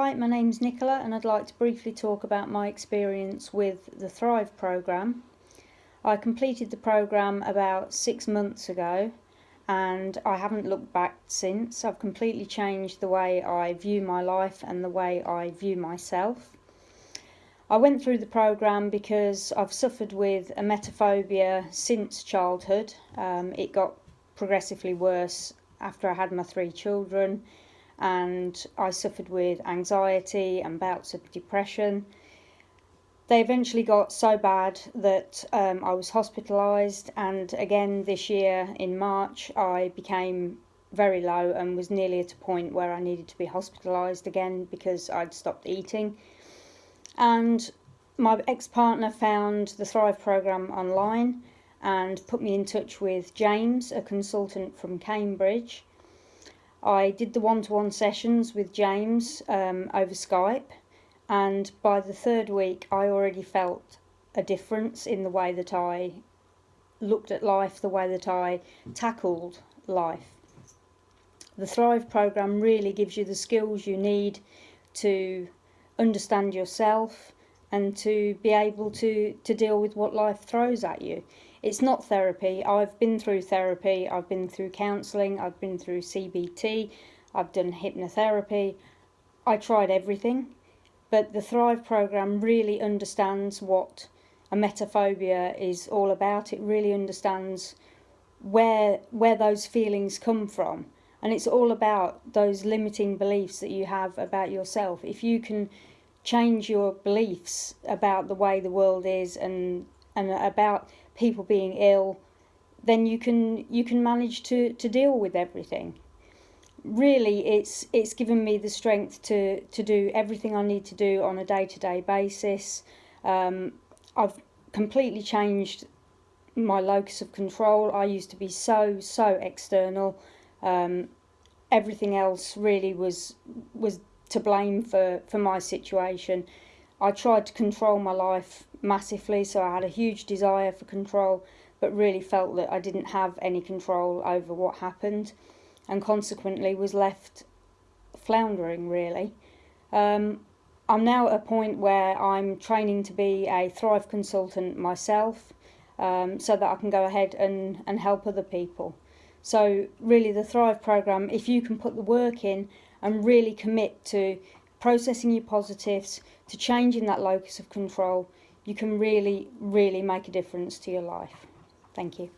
Hi, my name's Nicola and I'd like to briefly talk about my experience with the Thrive programme. I completed the programme about six months ago and I haven't looked back since. I've completely changed the way I view my life and the way I view myself. I went through the programme because I've suffered with a emetophobia since childhood. Um, it got progressively worse after I had my three children and I suffered with anxiety and bouts of depression. They eventually got so bad that um, I was hospitalised, and again this year in March, I became very low and was nearly at a point where I needed to be hospitalised again because I'd stopped eating. And my ex partner found the Thrive programme online and put me in touch with James, a consultant from Cambridge I did the one-to-one sessions with James um, over Skype and by the third week I already felt a difference in the way that I looked at life, the way that I tackled life. The Thrive program really gives you the skills you need to understand yourself and to be able to, to deal with what life throws at you. It's not therapy. I've been through therapy, I've been through counselling, I've been through CBT, I've done hypnotherapy. I tried everything, but the Thrive program really understands what emetophobia is all about. It really understands where where those feelings come from and it's all about those limiting beliefs that you have about yourself if you can change your beliefs about the way the world is and and about people being ill, then you can you can manage to, to deal with everything. Really, it's it's given me the strength to to do everything I need to do on a day to day basis. Um, I've completely changed my locus of control. I used to be so so external. Um, everything else really was was to blame for for my situation. I tried to control my life massively, so I had a huge desire for control, but really felt that I didn't have any control over what happened, and consequently was left floundering really. Um, I'm now at a point where I'm training to be a Thrive consultant myself, um, so that I can go ahead and, and help other people. So really the Thrive program, if you can put the work in and really commit to processing your positives, to changing that locus of control, you can really, really make a difference to your life. Thank you.